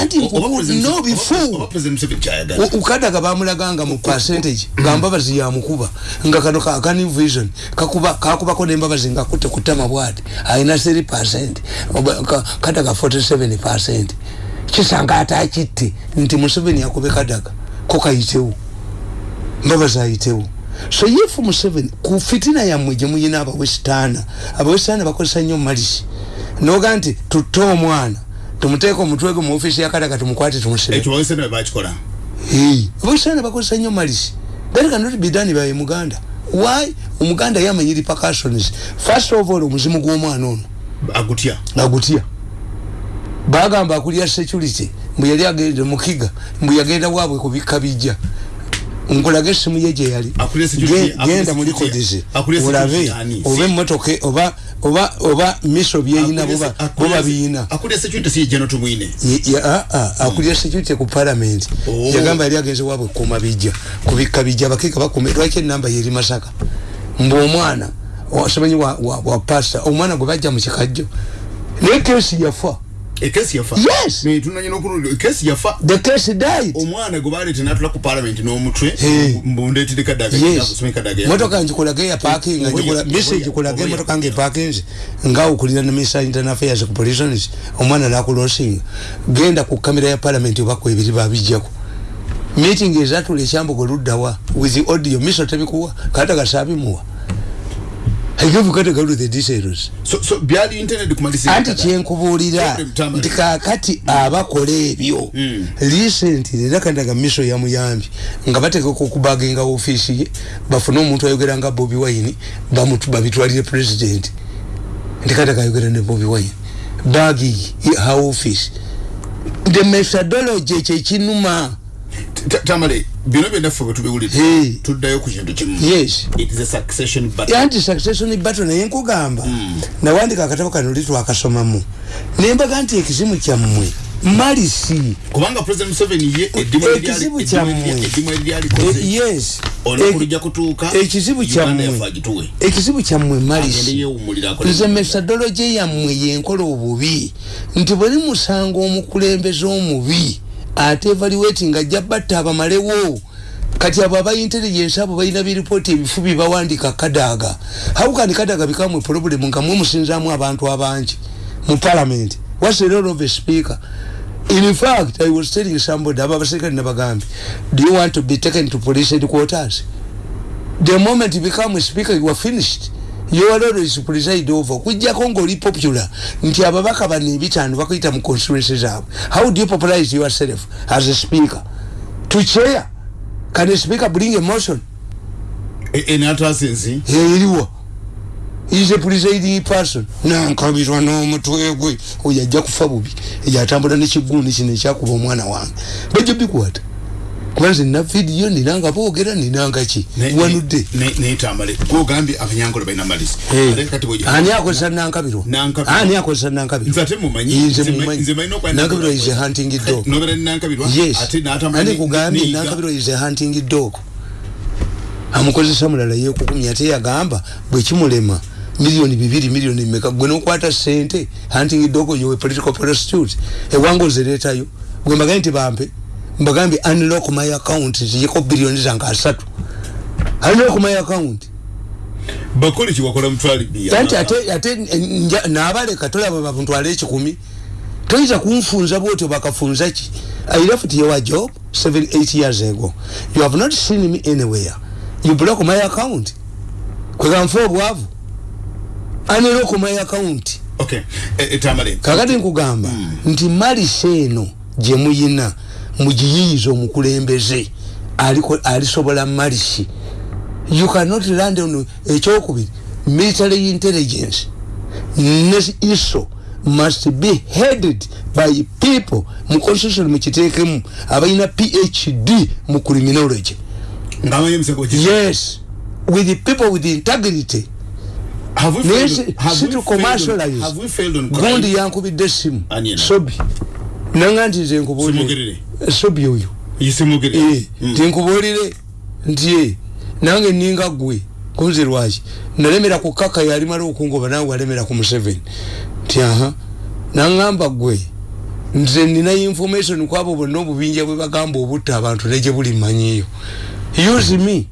Anti Oba President- no bifu. Oba president museveni kyayagala U- ukadaga bamulaganga mu percentage. Nga mbabazi yamukuba nga kano ka ka new vision. Kakuba kakubako n'embabazi nga kutte kutama bwati alina 3 percent. Oba- ka- kadaga 47 percent. Kisanga ate akitte nti museveni akube kadaga. Ko kayitewo mbabazi ayitewo so yefu museveni ku fitina yammwe gye muyina abawesitaana abawesitaana bakozesa nnyo malisi noga nti tutte omwana tumuteeka omutwe gwe mu ofiisi ya kadaga tumukwate tumusebe ekyo bawese nawe bakikola? Abasana bakozesa nnyo malisi that cannot be done by muganda why? Omuganda yamanyi repercussions first of all omuzimu gw'omwana ono. Agutya? Agutya. Bagamba akulya security mbu yali agende mukiga mbu yagenda waabwe kubikka bijja nkulage essimu ye gye yali. Akulya security- Ge- akulya genda mu security- likodizi akulya olabe oba emmotoka oba oba oba miso byeyina boba biyina akulira security ku parliament. Oh. yagamba yali agenze wabwe kuuma bijja. Kubikka bijja abakiika bakume lwaki enamba yeri masaka? Mbu omwana simanyi wa, wa, wa pasta omwana gwe bajja mu kikajjo. Naye kesi yafa ekesi yafa. Yes. Ne, tunanyina okulunda ekesi yafa. The case died. Omwana gwe baleete natula ku parliament n'omutwe Hey. mbundeetedde kadaga yes. kusoma ekadaga motoka ngikulage ya parking Oba ngikula ya- message ya- oba ya- motoka nge parkings nga ukulira na minister internal affairs ku prisons omwana nakulosinga genda ku kamera ya parliament oba ku ebiri babijjako meeting ezatula ekyambogo luddawa with the audio miso tebikuwa kataga sabimuwa To the details. anti kyenkubuulira nti kakati abakola ebyo. Recently era kandaga miso yamuyambye nga bategeka okubaginga ofiisi ye bafune omuntu ayogera nga bobi wine babitwalire president. Nti kandaga ayogera ne bobi wine. Bagi ha office the methodology ekyo ekinuma tamale bino byonnaffe bwe tubiwulira Hey. tuddayo ku kintu kimu. Yes. It is a succession battle anti succession battle naye nkugamba nawandika akatabo kano li twakasomamu. Nembaga nti ekizimu kyammwe malisi kubanga president museveni ye ekizibu eddimu kyammwe. erya- eddimu eryalikoze yes. Olunaku Eh, lujja kutuuka ekizibu kyammwe. ekizibu kyammwe malisi nze methodology yammwe yenkola obubi. Nti buli musanga omukulembeze omubi ate evaluating ajja batta abamalewo. Kati abo aba intelligence abo balina biripooti ebifu bibawandika kadaaga how can kadaaga become a problem nga mwe musinzaamu abantu abangi mu parliament? What's the role of a speaker? In fact i was telling somebody aba abaserikale nabagambye do you want to be taken to police headquarters? The moment you become a speaker you are finished your role is preside over. Kujjako ngaoli popular. Nti ababaka bano ebitaano bakuyita mu constituency zaabwe how do you popularize yourself as a speaker? To chair? Can a speaker bring a motion enatasensi eriwa is a presiding person. Nankabirwa n'omutwe gwe. Oyo ajja kufa bubi. Eyo atambula nekiguuni kino ekyakuba omwana wange. Bajja bikwata kuba nze nina vidiyo ninanga boogera ninanga ki? Wanudde. netamale gwogambye abanyangola balina malisi Eh, ani akozesa Nankabirwa. ani akozesa nankabirwa is a hunting dog. Nobeera ni nankabirwa yes. Ate n'atamanya ani kugambye niyiga. nankabirwa is a hunting dog? Amukozesa mulala yekukumya ate yagamba bwekimulema miliyoni bibiri miliyoni meka gwe nokwata sente hunting dog oyo we political prostitute ewange ozireetayo gwe mbagambye nti bampe mbagambye unlock my account ziyeko biliyoni zange asatu. Unlock my account. Bakole kiwakola mutwali anti ate ate nja- nabaleka tolaba bamuntwala ekikumi toyinza kunfunza bwotyo bakafunza ki? I left your job 78 years ago. You have not seen me anywhere. You block my account. Kweganfa obwavu aniroko my account. Okay. Eh, eh, tamale. Kakati nkugamba nti malisi eno gye mugiyiyiza omukulembeze alisobola malisi you cannot land on ekyokubiri military intelligence ne iso must be headed by people mu constitution mukiteekemu abalina phd mu criminology. Yes with people with integrity. Have we naye failed si- have si we to failed on- commercialize. gundi yankubidde essimu. Aniena. sobi nanga nti nze nkubuulire Simugerere. sobi oyo yisimugire Eh, tinkubuulire nti eh, nange ninga gwe kunzi lwaki nalemera ku kaka yalimala okungoba nawe walemera ku museveni. Nti aha. Naŋŋamba gwe nze nina information kwabo bonna obubinja bwe bagamba obutta abantu negye buli mmanyiyo use me.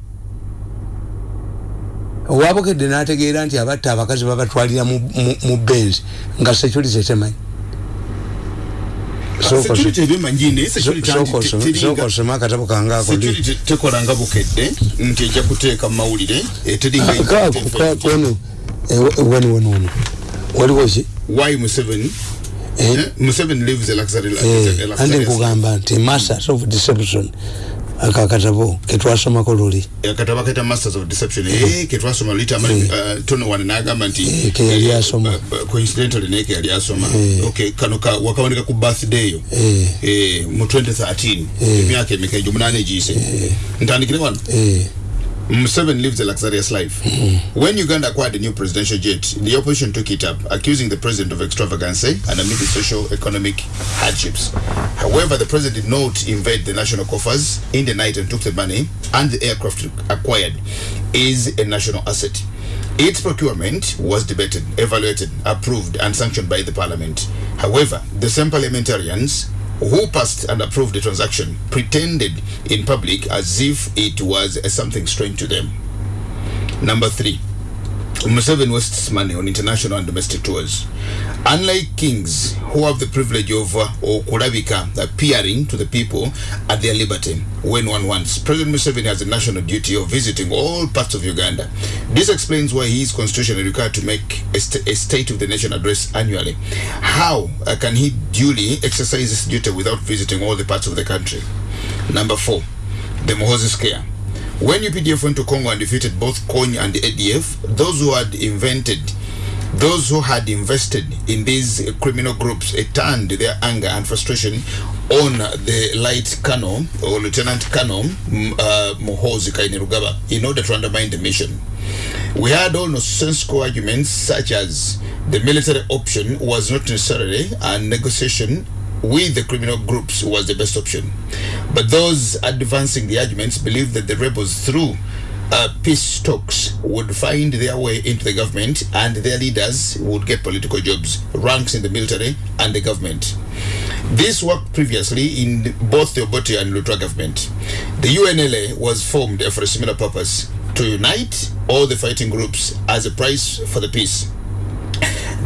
Owabukedde n'ategeera nti abatta abakazi babatwalira mu- mu- mu benzi nga security temanyi security ebimanyi naye security anti te- teringa- sokosoma akatabo kangaako ndi tekola nga bukedde nti ejja kuteeka mu mawulire eteringa kakono wani wano wano waliwo ki? Why museveni? Eh? eh, museveni lives a luxury life, Eh, andi life. nkugamba nti masters of deception ako akatabo ketwasomako luli akataba kaita masters of deception. Eh ketwasoma lita amali Eh. uh, tono wana nagamba nti Eh, ke yali eh, asoma. uh, uh, coincidentally naye ke yali asoma. Eh. okay kano ka wakawandika ku birthday yo. Eh. eh mu 2013 emyaka emeka egyo munane giyise ntandikire wano? Eh, Museveni lives a luxurious life. Mm-hmm. When Uganda acquired a new presidential jet, the opposition took it up, accusing the president of extravagance and amid the social economic hardships. However, the president did not invade the national coffers in the night and took the money, and the aircraft acquired is a national asset. Its procurement was debated, evaluated, approved, and sanctioned by the parliament. However, the same parliamentarians who passed and approved the transaction pretended in public as if it was something strange to them. Number three, Museveni wastes money on international and domestic tours. Unlike kings who have the privilege of uh, kurabika appearing to the people at their liberty when one wants, President Museveni has a national duty of visiting all parts of Uganda. This explains why he is constitutionally required to make a, st- a State of the Nation address annually. How uh, can he duly exercise this duty without visiting all the parts of the country? Number four, the Mohozi scare. When UPDF went to Congo and defeated both Kony and the ADF, those who had invented, those who had invested in these criminal groups, turned their anger and frustration on the light colonel or lieutenant colonel uh, Mohozi Kainerugaba in order to undermine the mission. We had all nonsensical arguments such as the military option was not necessarily a negotiation with the criminal groups was the best option. But those advancing the arguments believed that the rebels, through uh, peace talks, would find their way into the government and their leaders would get political jobs, ranks in the military and the government. This worked previously in both the Obote and Lutwa government. The UNLA was formed for a similar purpose to unite all the fighting groups as a price for the peace.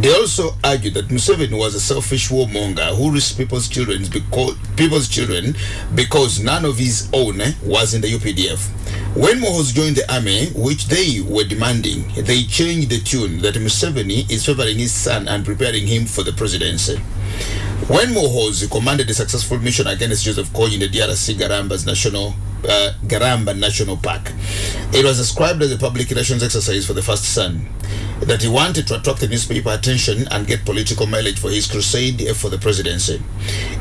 They also argued that Museveni was a selfish warmonger who risked people's children because people's children because none of his own was in the UPDF. When Mohos joined the army, which they were demanding, they changed the tune that Museveni is favoring his son and preparing him for the presidency. When Mohos commanded a successful mission against Joseph Kony in the DRC Garamba's national uh, Garamba National Park. It was described as a public relations exercise for the first son that he wanted to attract the newspaper attention and get political mileage for his crusade for the presidency.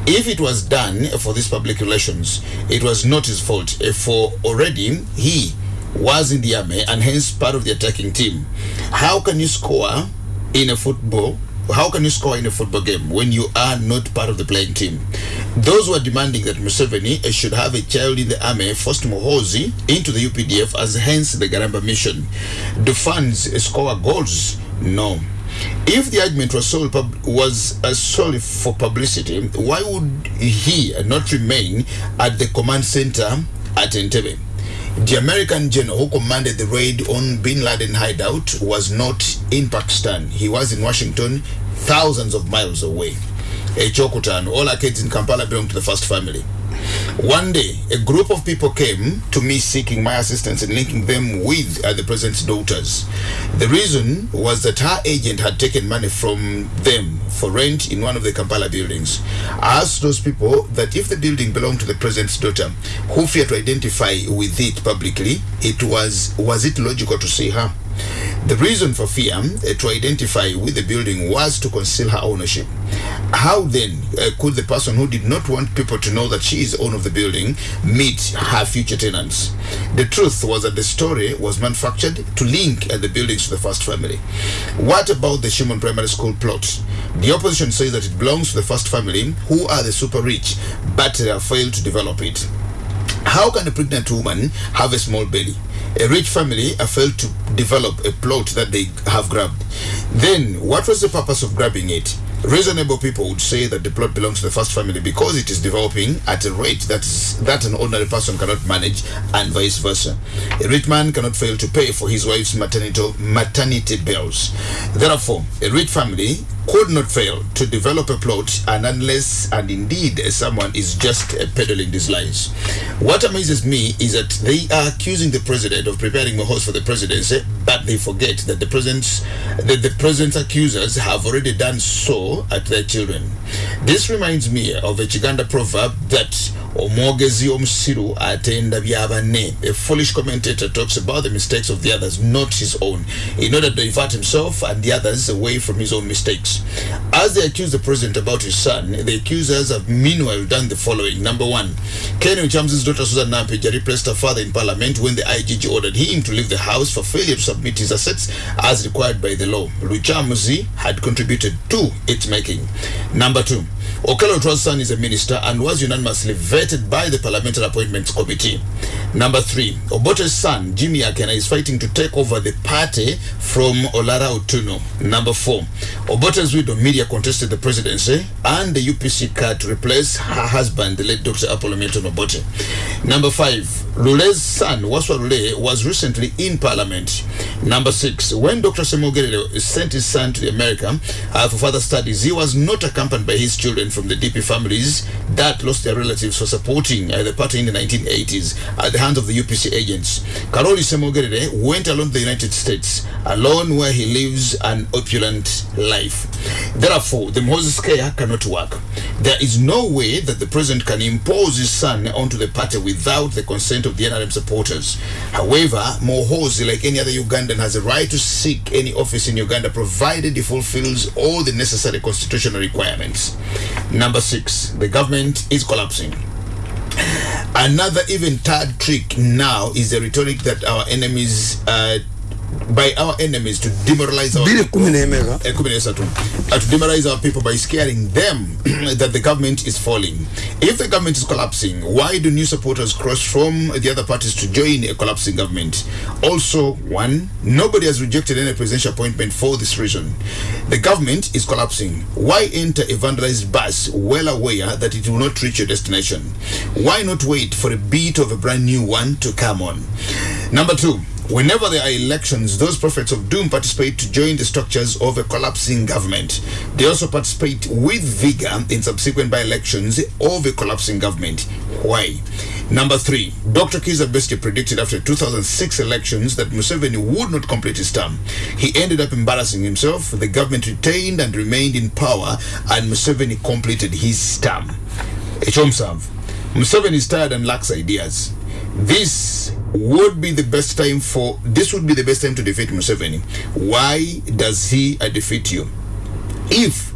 If it was done for this public relations, it was not his fault, eh, for already he was in the army and hence part of the attacking team. How can you score in a football how can you score in a football game when you are not part of the playing team? Those who are demanding that Museveni should have a child in the army forced Mohozi into the UPDF as hence the Garamba mission. Do fans score goals? No. If the argument was solely, pub- was uh, solely for publicity, why would he not remain at the command center at Entebbe? The American general who commanded the raid on Bin Laden hideout was not in Pakistan. He was in Washington, thousands of miles away. Echokutano, all our kids in Kampala belong to the first family. One day, a group of people came to me seeking my assistance in linking them with uh, the president's daughters. The reason was that her agent had taken money from them for rent in one of the Kampala buildings. I asked those people that if the building belonged to the president's daughter, who feared to identify with it publicly, it was was it logical to see her? The reason for fear uh, to identify with the building was to conceal her ownership. How then uh, could the person who did not want people to know that she is owner of the building meet her future tenants? The truth was that the story was manufactured to link uh, the buildings to the first family. What about the Shimon Primary School plot? The opposition says that it belongs to the first family, who are the super rich, but uh, failed to develop it. How can a pregnant woman have a small belly? A rich family failed to develop a plot that they have grabbed. Then, what was the purpose of grabbing it? Reasonable people would say that the plot belongs to the first family because it is developing at a rate that is that an ordinary person cannot manage, and vice versa. A rich man cannot fail to pay for his wife's maternity maternity bills. Therefore, a rich family could not fail to develop a plot and unless and indeed someone is just peddling these lies. What amazes me is that they are accusing the president of preparing a horse for the presidency, but they forget that the president's that the president's accusers have already done so at their children. This reminds me of a Chiganda proverb that omwogezi omusiru atenda byabanne a foolish commentator talks about the mistakes of the others not his own. In order to divert himself and the others away from his own mistakes. As they accuse the president about his son the accusers have meanwhile done the following. Number one Ken daughter Susan Nampija replaced her father in parliament when the IGG ordered him to leave the house for failure to submit his assets as required by the law. Luchamuzi had contributed to its making number two Okello Otua's is a minister and was unanimously vetted by the Parliamentary Appointments Committee. Number three, Obote's son, Jimmy Akena, is fighting to take over the party from Olara Otuno. Number four, Obote's widow, Media, contested the presidency and the UPC card to replace her husband, the late Dr. Apollo Milton Obote. Number five, Lule's son, Waswa Lule, was recently in Parliament. Number six, when Dr. Semogerere sent his son to America uh, for further studies, he was not accompanied by his children from the DP families that lost their relatives for supporting uh, the party in the 1980s at the hands of the UPC agents. Karoli Semogerere went alone to the United States, alone where he lives an opulent life. Therefore, the Moses care cannot work. There is no way that the president can impose his son onto the party without the consent of the NRM supporters. However, Mohozi, like any other Ugandan, has a right to seek any office in Uganda provided he fulfills all the necessary constitutional requirements. Number six, the government is collapsing. Another even third trick now is the rhetoric that our enemies, uh, by our enemies, to demoralize our people. Eh, kumi na tatu. Uh, to demoralize our people by scaring them that the government is falling. If the government is collapsing, why do new supporters cross from the other parties to join a collapsing government? Also, one, nobody has rejected any presidential appointment for this reason. The government is collapsing. Why enter a vandalized bus well aware that it will not reach your destination? Why not wait for a beat of a brand new one to come on? Number two, Whenever there are elections, those prophets of doom participate to join the structures of a collapsing government. They also participate with vigor in subsequent by elections of a collapsing government. Why? Number three, Dr. Kiza Bestie predicted after 2006 elections that Museveni would not complete his term. He ended up embarrassing himself. The government retained and remained in power, and Museveni completed his term. Echomsav. Museveni is tired and lacks ideas. This would be the best time for this would be the best time to defeat Museveni. Why does he uh, defeat you? If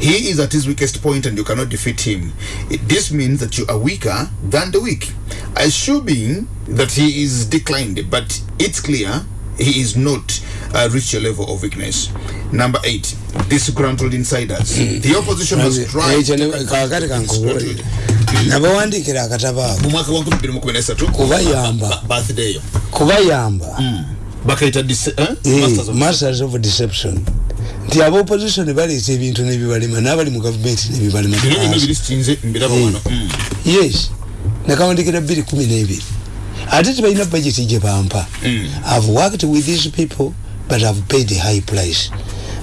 he is at his weakest point and you cannot defeat him, this means that you are weaker than the weak. Assuming that he is declined, but it's clear he is not uh, reached a level of weakness. Number eight, disgruntled insiders. the opposition has tried. kakati kankubuulire nabawandiikira akatabo ako mu mwaka wa 2013 Kubayamba. Ba- birthday yo kubayamba bakaita dis- eh? Eh, Masters of- deception nti aba opposition baleeta ebintu nebibalema n'abali mu gavumenti nebibalema Eh. wano Mm. yes nakawandikira bbiri kumi n'ebiri ate tebalina budget gye bampa. I've worked with these people but i've paid a high price.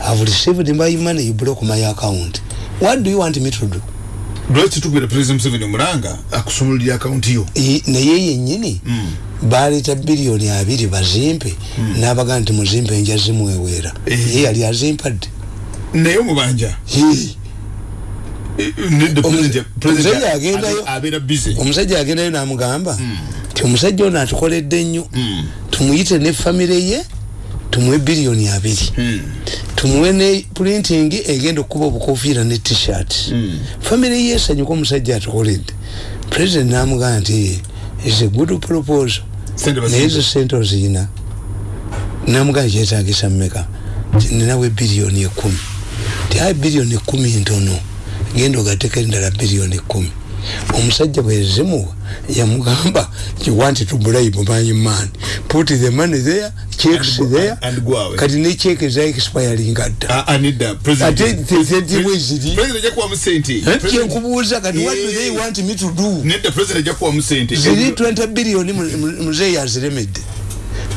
I've received my money you block my account. What do you want me to do? Lwaki tukubira president museveni omulanga akusumululira akawunti yo? Naye yennyini? Baleeta biliyoni abiri bazimpe. N'abagaa nti muzimpe nja zimweweera Eh. ye yali azimpadde. Naye omubanja president omusajja agendayo- omusajja agendayo n'amugamba ti omusajja ono atukoledde nnyo tumuyite ne famire ye tumuwe biliyoni abiri. Tumuwe ne printing egenda okukuba obukofiira ne t-shirt. Famire ye esanyuka omusajja atukoledde. President n'amugamba nti is a good proposal. Naye ezo sente oziyina. Namugamba kyetagisa mmeka? Nti ninawe biliyoni ekumi ti ayi biliyoni ekumi ntono. Genda ogateko endala biliyoni ekumi omusajja bwezimuwa yamugamba you want to bribe my man. Put the money there checks And there. and go away. kati ne check za expiring dda Ah, ah, nedda president- ate tezenti bweziri president ajja kuwamu sente President- kyenkubuuza kati what do they Yeah. want me to do? Nedda president ajja kuwamu sente ziri 20 biliyoni muzeeyi aziremedde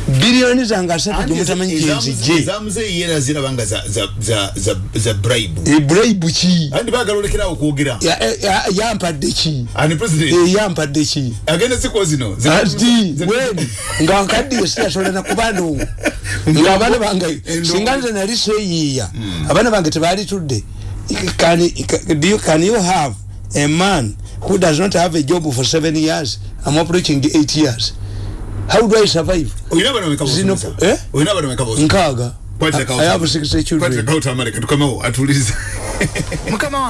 biliyoni zange asatu gyemutamanyi gyenzijje ezamuzeeyi yera ziraba nga za- za- za- za- za bribe. Eburayibu ki andi baagala olekerawo okwogera Ya- ya- yampadde ki ani president? Eh, yampadde ki agenda zikuwa zino. Ati weni nga nkaddiye siyasobola nakubandongo nga abaana bange singa nze nali seeyiiya abaana bange tebalitudde can, do you, can you have a man who does not have a job for seven years i'm approaching eight years how do i survive? Olina abana bameka Zino- bosomesa eh? olina abana bameka bosomesa nkaaga. Kwatira i have six children. Kwatira kawuta amaleka tukomewo atuliza mukama wange